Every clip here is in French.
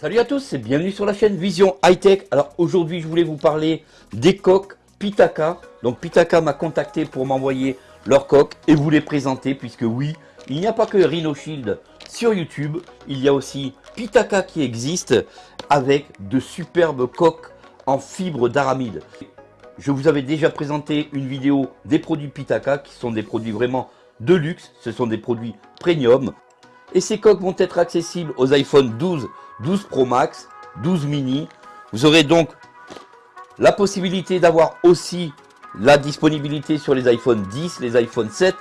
Salut à tous et bienvenue sur la chaîne Vision High Tech. Alors aujourd'hui je voulais vous parler des coques Pitaka. Donc Pitaka m'a contacté pour m'envoyer leurs coques et vous les présenter puisque oui, il n'y a pas que Rhino Shield sur YouTube, il y a aussi Pitaka qui existe avec de superbes coques en fibre d'aramide. Je vous avais déjà présenté une vidéo des produits Pitaka qui sont des produits vraiment de luxe, ce sont des produits premium. Et ces coques vont être accessibles aux iPhone 12, 12 Pro Max, 12 mini. Vous aurez donc la possibilité d'avoir aussi la disponibilité sur les iPhone 10, les iPhone 7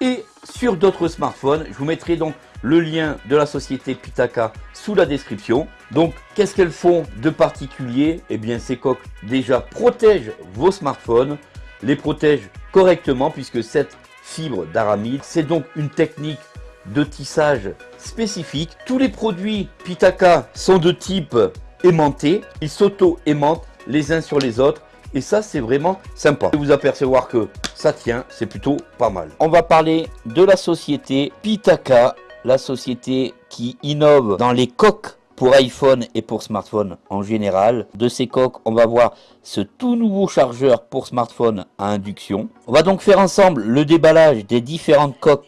et sur d'autres smartphones. Je vous mettrai donc le lien de la société Pitaka sous la description. Donc, qu'est-ce qu'elles font de particulier? Eh bien, ces coques déjà protègent vos smartphones, les protègent correctement puisque cette fibre d'aramide, c'est donc une technique de tissage spécifique. Tous les produits Pitaka sont de type aimanté. Ils s'auto-aimantent les uns sur les autres. Et ça, c'est vraiment sympa. Vous apercevoir que ça tient, c'est plutôt pas mal. On va parler de la société Pitaka, la société qui innove dans les coques pour iPhone et pour smartphone en général. De ces coques, on va voir ce tout nouveau chargeur pour smartphone à induction. On va donc faire ensemble le déballage des différentes coques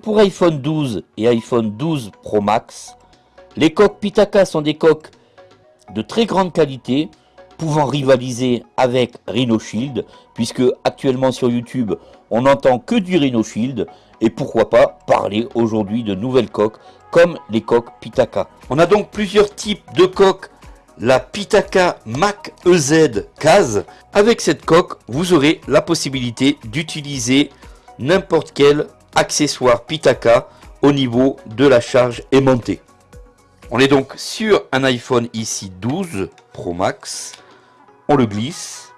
pour iPhone 12 et iPhone 12 Pro Max, les coques Pitaka sont des coques de très grande qualité, pouvant rivaliser avec Rhino Shield, puisque actuellement sur YouTube, on n'entend que du Rhino Shield, et pourquoi pas parler aujourd'hui de nouvelles coques, comme les coques Pitaka. On a donc plusieurs types de coques, la Pitaka Mac EZ Case. Avec cette coque, vous aurez la possibilité d'utiliser n'importe quelle accessoire Pitaka au niveau de la charge aimantée. On est donc sur un iPhone ici 12 Pro Max. On le glisse.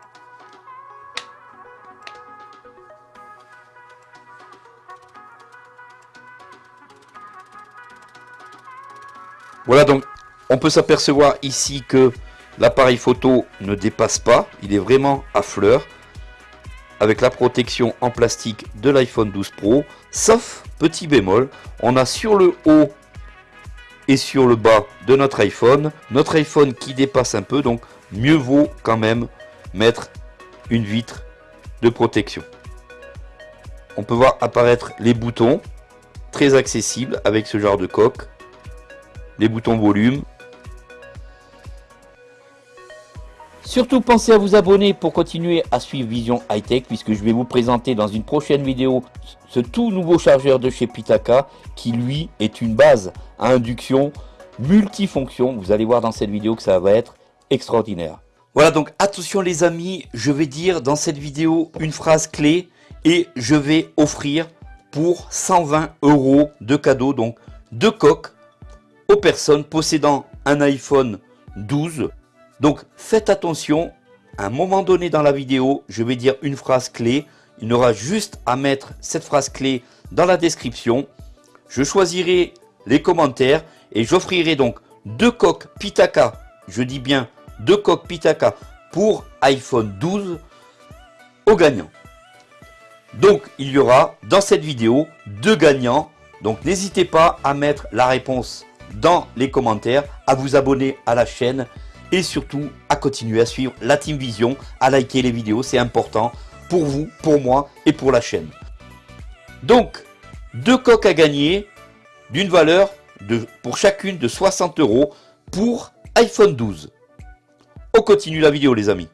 Voilà donc on peut s'apercevoir ici que l'appareil photo ne dépasse pas. Il est vraiment à fleur avec la protection en plastique de l'iPhone 12 Pro, sauf petit bémol, on a sur le haut et sur le bas de notre iPhone, notre iPhone qui dépasse un peu, donc mieux vaut quand même mettre une vitre de protection. On peut voir apparaître les boutons, très accessibles avec ce genre de coque, les boutons volume, Surtout pensez à vous abonner pour continuer à suivre Vision High Tech puisque je vais vous présenter dans une prochaine vidéo ce tout nouveau chargeur de chez Pitaka qui lui est une base à induction multifonction. Vous allez voir dans cette vidéo que ça va être extraordinaire. Voilà donc attention les amis, je vais dire dans cette vidéo une phrase clé et je vais offrir pour 120 euros de cadeau donc deux coques aux personnes possédant un iPhone 12 donc faites attention, à un moment donné dans la vidéo, je vais dire une phrase clé. Il aura juste à mettre cette phrase clé dans la description. Je choisirai les commentaires et j'offrirai donc deux coques Pitaka, je dis bien deux coques Pitaka pour iPhone 12 aux gagnants. Donc il y aura dans cette vidéo deux gagnants. Donc n'hésitez pas à mettre la réponse dans les commentaires, à vous abonner à la chaîne et surtout à continuer à suivre la Team Vision, à liker les vidéos, c'est important pour vous, pour moi et pour la chaîne. Donc, deux coques à gagner d'une valeur de, pour chacune de 60 euros pour iPhone 12. On continue la vidéo les amis.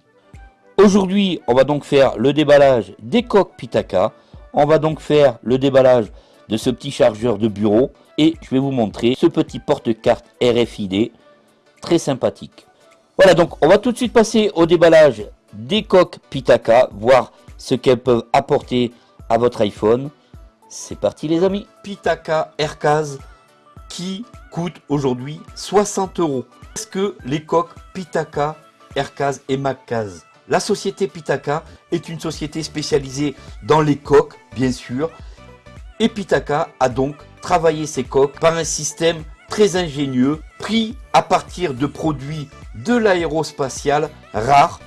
Aujourd'hui, on va donc faire le déballage des coques Pitaka. On va donc faire le déballage de ce petit chargeur de bureau. Et je vais vous montrer ce petit porte-carte RFID très sympathique. Voilà, donc on va tout de suite passer au déballage des coques Pitaka, voir ce qu'elles peuvent apporter à votre iPhone. C'est parti les amis Pitaka Aircase qui coûte aujourd'hui 60 euros. Est-ce que les coques Pitaka, Aircase et Maccase La société Pitaka est une société spécialisée dans les coques, bien sûr. Et Pitaka a donc travaillé ses coques par un système très ingénieux, pris à partir de produits de l'aérospatial rare,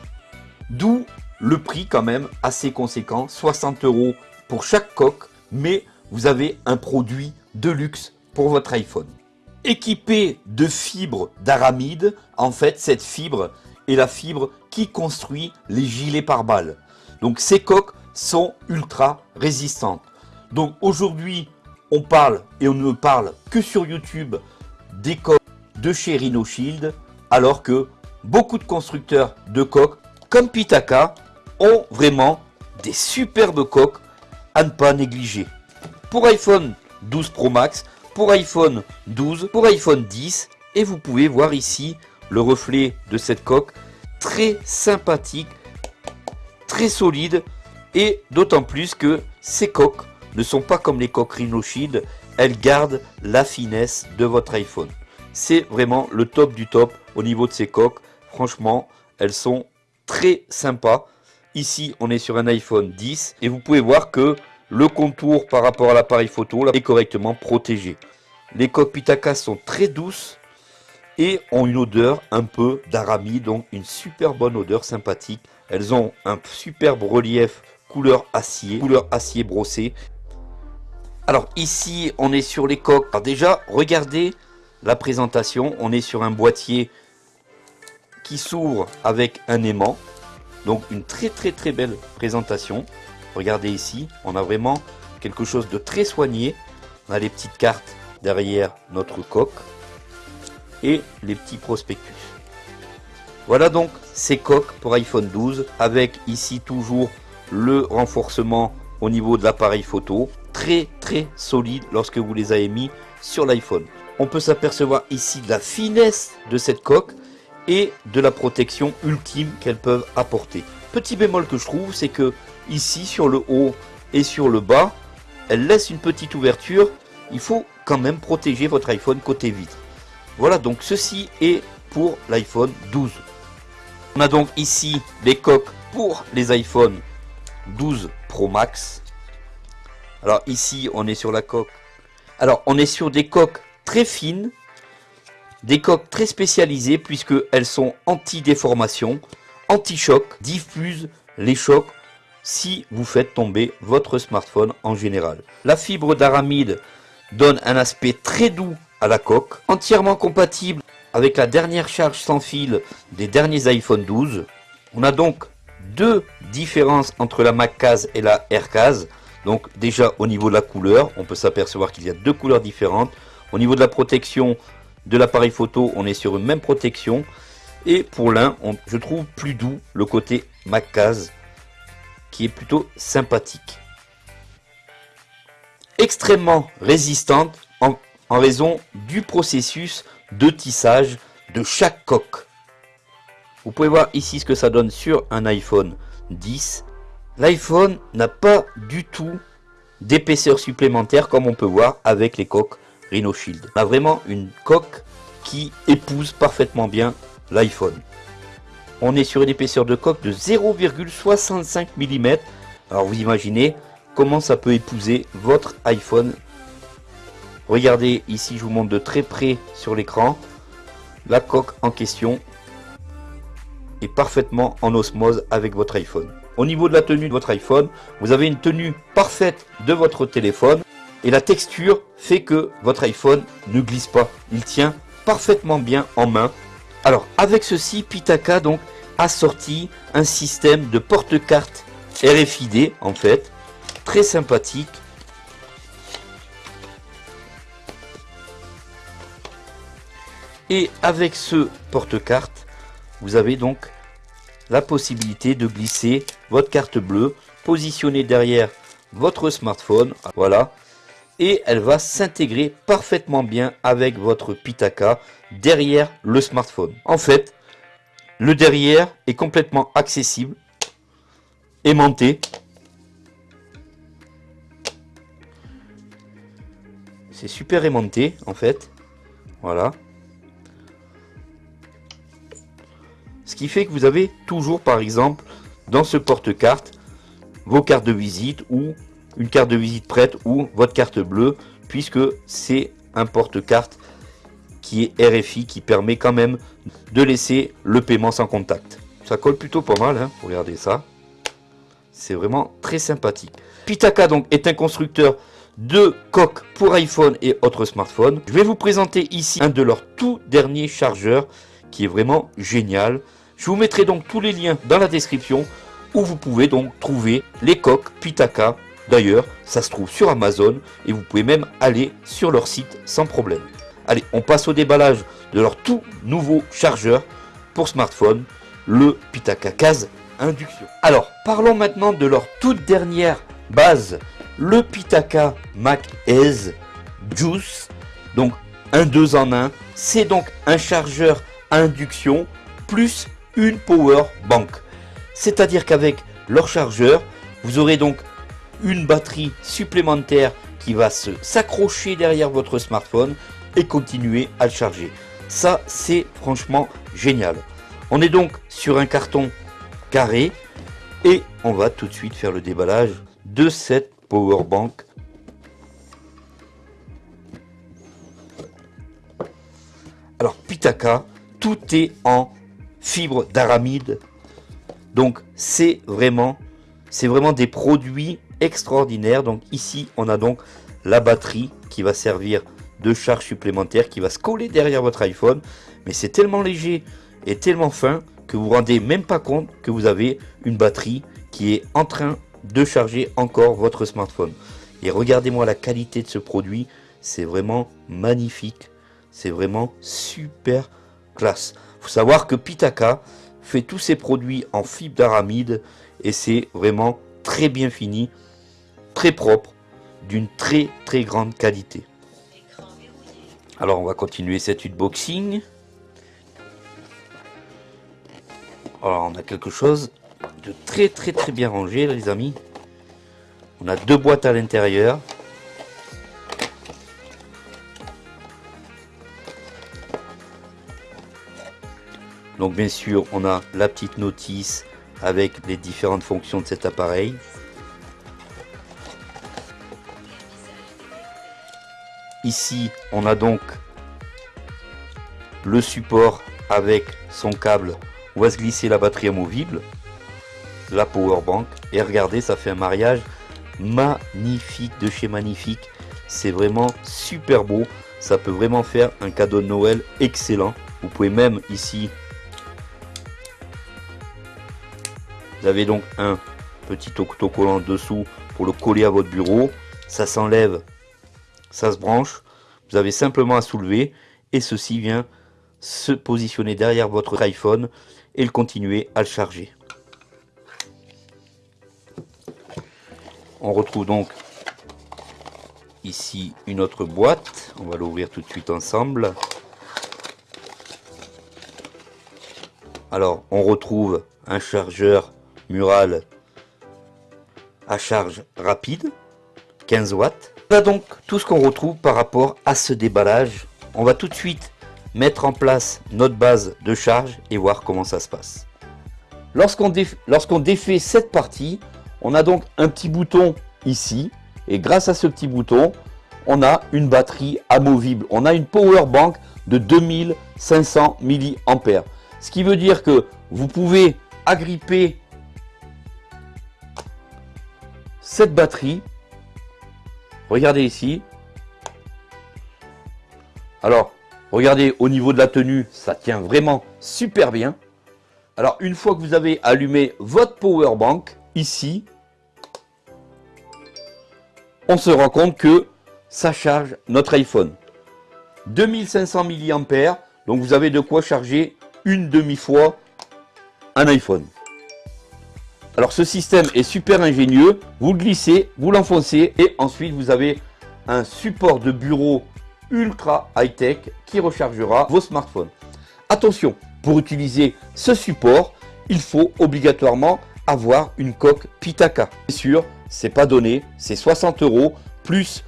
d'où le prix quand même assez conséquent, 60 euros pour chaque coque, mais vous avez un produit de luxe pour votre iPhone. équipé de fibres d'aramide. En fait, cette fibre est la fibre qui construit les gilets pare-balles. Donc ces coques sont ultra résistantes. Donc aujourd'hui, on parle et on ne parle que sur YouTube des coques de chez Rhino Shield, alors que beaucoup de constructeurs de coques, comme Pitaka, ont vraiment des superbes coques à ne pas négliger. Pour iPhone 12 Pro Max, pour iPhone 12, pour iPhone 10, et vous pouvez voir ici le reflet de cette coque très sympathique, très solide, et d'autant plus que ces coques ne sont pas comme les coques Rhino Shield, elles gardent la finesse de votre iPhone. C'est vraiment le top du top au niveau de ces coques. Franchement, elles sont très sympas. Ici, on est sur un iPhone 10 et vous pouvez voir que le contour par rapport à l'appareil photo est correctement protégé. Les coques Pitaka sont très douces et ont une odeur un peu d'aramie, donc une super bonne odeur sympathique. Elles ont un superbe relief couleur acier, couleur acier brossé. Alors ici, on est sur les coques. Alors déjà, regardez la présentation. On est sur un boîtier qui s'ouvre avec un aimant. Donc une très très très belle présentation. Regardez ici, on a vraiment quelque chose de très soigné. On a les petites cartes derrière notre coque et les petits prospectus. Voilà donc ces coques pour iPhone 12 avec ici toujours le renforcement au niveau de l'appareil photo. Très très solide lorsque vous les avez mis sur l'iPhone. On peut s'apercevoir ici de la finesse de cette coque et de la protection ultime qu'elles peuvent apporter. Petit bémol que je trouve, c'est que ici sur le haut et sur le bas, elle laisse une petite ouverture. Il faut quand même protéger votre iPhone côté vitre. Voilà donc ceci est pour l'iPhone 12. On a donc ici les coques pour les iPhones 12 Pro Max. Alors ici on est sur la coque. Alors on est sur des coques très fines, des coques très spécialisées puisque elles sont anti-déformation, anti-choc, diffusent les chocs si vous faites tomber votre smartphone en général. La fibre d'aramide donne un aspect très doux à la coque, entièrement compatible avec la dernière charge sans fil des derniers iPhone 12. On a donc deux différences entre la MacCase et la AirCase. Donc déjà au niveau de la couleur, on peut s'apercevoir qu'il y a deux couleurs différentes. Au niveau de la protection de l'appareil photo, on est sur une même protection. Et pour l'un, je trouve plus doux le côté MacCase qui est plutôt sympathique. Extrêmement résistante en, en raison du processus de tissage de chaque coque. Vous pouvez voir ici ce que ça donne sur un iPhone 10. L'iPhone n'a pas du tout d'épaisseur supplémentaire comme on peut voir avec les coques Rhino Shield. On a vraiment une coque qui épouse parfaitement bien l'iPhone. On est sur une épaisseur de coque de 0,65 mm. Alors vous imaginez comment ça peut épouser votre iPhone. Regardez ici, je vous montre de très près sur l'écran. La coque en question est parfaitement en osmose avec votre iPhone. Au niveau de la tenue de votre iPhone, vous avez une tenue parfaite de votre téléphone et la texture fait que votre iPhone ne glisse pas. Il tient parfaitement bien en main. Alors avec ceci, Pitaka donc a sorti un système de porte-carte RFID en fait, très sympathique. Et avec ce porte-carte, vous avez donc la possibilité de glisser votre carte bleue positionnée derrière votre smartphone. Voilà. Et elle va s'intégrer parfaitement bien avec votre Pitaka derrière le smartphone. En fait, le derrière est complètement accessible, aimanté. C'est super aimanté en fait. Voilà. Ce qui fait que vous avez toujours, par exemple, dans ce porte-carte, vos cartes de visite ou une carte de visite prête ou votre carte bleue, puisque c'est un porte-carte qui est RFI, qui permet quand même de laisser le paiement sans contact. Ça colle plutôt pas mal, hein, regardez ça. C'est vraiment très sympathique. Pitaka donc est un constructeur deux coques pour iPhone et autres smartphones. Je vais vous présenter ici un de leurs tout derniers chargeurs qui est vraiment génial. Je vous mettrai donc tous les liens dans la description où vous pouvez donc trouver les coques Pitaka. D'ailleurs, ça se trouve sur Amazon et vous pouvez même aller sur leur site sans problème. Allez, on passe au déballage de leur tout nouveau chargeur pour smartphone, le Pitaka Case Induction. Alors, parlons maintenant de leur toute dernière base, le Pitaka Mac Ace Juice. Donc, un 2 en 1. C'est donc un chargeur induction plus une power bank. C'est-à-dire qu'avec leur chargeur, vous aurez donc une batterie supplémentaire qui va se s'accrocher derrière votre smartphone et continuer à le charger. Ça, c'est franchement génial. On est donc sur un carton carré et on va tout de suite faire le déballage de cette power bank. Alors Pitaka, tout est en fibre d'aramide. Donc c'est vraiment, c'est vraiment des produits extraordinaires. Donc ici, on a donc la batterie qui va servir de charge supplémentaire qui va se coller derrière votre iPhone. Mais c'est tellement léger et tellement fin que vous vous rendez même pas compte que vous avez une batterie qui est en train de charger encore votre smartphone. Et regardez-moi la qualité de ce produit, c'est vraiment magnifique, c'est vraiment super classe. faut savoir que Pitaka fait tous ses produits en fibre d'aramide et c'est vraiment très bien fini, très propre, d'une très très grande qualité. Alors on va continuer cet unboxing. Alors on a quelque chose de très très très bien rangé les amis. On a deux boîtes à l'intérieur. Donc bien sûr on a la petite notice avec les différentes fonctions de cet appareil. Ici, on a donc le support avec son câble. On va se glisser la batterie amovible, la power bank. Et regardez, ça fait un mariage magnifique de chez Magnifique. C'est vraiment super beau. Ça peut vraiment faire un cadeau de Noël excellent. Vous pouvez même ici... Vous avez donc un petit autocollant dessous pour le coller à votre bureau. Ça s'enlève ça se branche. Vous avez simplement à soulever et ceci vient se positionner derrière votre iPhone et le continuer à le charger. On retrouve donc ici une autre boîte. On va l'ouvrir tout de suite ensemble. Alors, on retrouve un chargeur mural à charge rapide, 15 watts. Voilà donc tout ce qu'on retrouve par rapport à ce déballage. On va tout de suite mettre en place notre base de charge et voir comment ça se passe. Lorsqu'on défait cette partie, on a donc un petit bouton ici. Et grâce à ce petit bouton, on a une batterie amovible. On a une power bank de 2500 mAh. Ce qui veut dire que vous pouvez agripper cette batterie Regardez ici. Alors, regardez au niveau de la tenue, ça tient vraiment super bien. Alors, une fois que vous avez allumé votre power bank, ici, on se rend compte que ça charge notre iPhone. 2500 mAh, donc vous avez de quoi charger une demi-fois un iPhone. Alors ce système est super ingénieux, vous le glissez, vous l'enfoncez et ensuite vous avez un support de bureau ultra high-tech qui rechargera vos smartphones. Attention, pour utiliser ce support, il faut obligatoirement avoir une coque Pitaka. Bien sûr, c'est pas donné, c'est 60 euros plus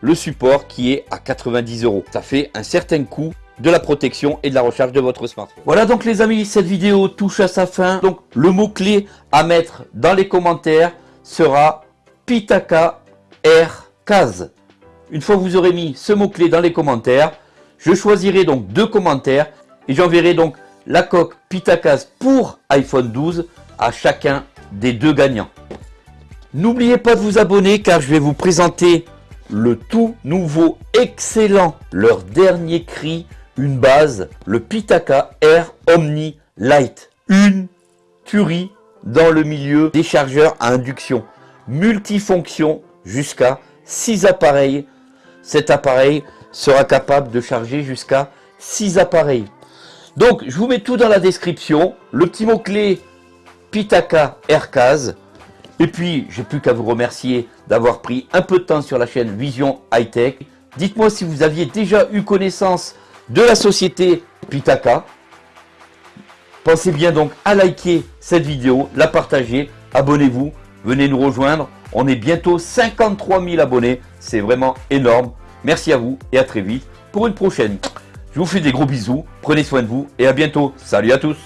le support qui est à 90 euros. Ça fait un certain coût de la protection et de la recharge de votre smartphone. Voilà donc les amis, cette vidéo touche à sa fin. Donc le mot-clé à mettre dans les commentaires sera Pitaka Air Case. Une fois que vous aurez mis ce mot-clé dans les commentaires, je choisirai donc deux commentaires et j'enverrai donc la coque Pitaka pour iPhone 12 à chacun des deux gagnants. N'oubliez pas de vous abonner car je vais vous présenter le tout nouveau, excellent, leur dernier cri, une base, le Pitaka Air Omni Light. Une tuerie dans le milieu des chargeurs à induction. Multifonction jusqu'à 6 appareils. Cet appareil sera capable de charger jusqu'à 6 appareils. Donc, je vous mets tout dans la description. Le petit mot-clé Pitaka Aircase. Et puis, j'ai plus qu'à vous remercier d'avoir pris un peu de temps sur la chaîne Vision High Tech. Dites-moi si vous aviez déjà eu connaissance de la société Pitaka. Pensez bien donc à liker cette vidéo, la partager, abonnez-vous, venez nous rejoindre. On est bientôt 53 000 abonnés, c'est vraiment énorme. Merci à vous et à très vite pour une prochaine. Je vous fais des gros bisous, prenez soin de vous et à bientôt. Salut à tous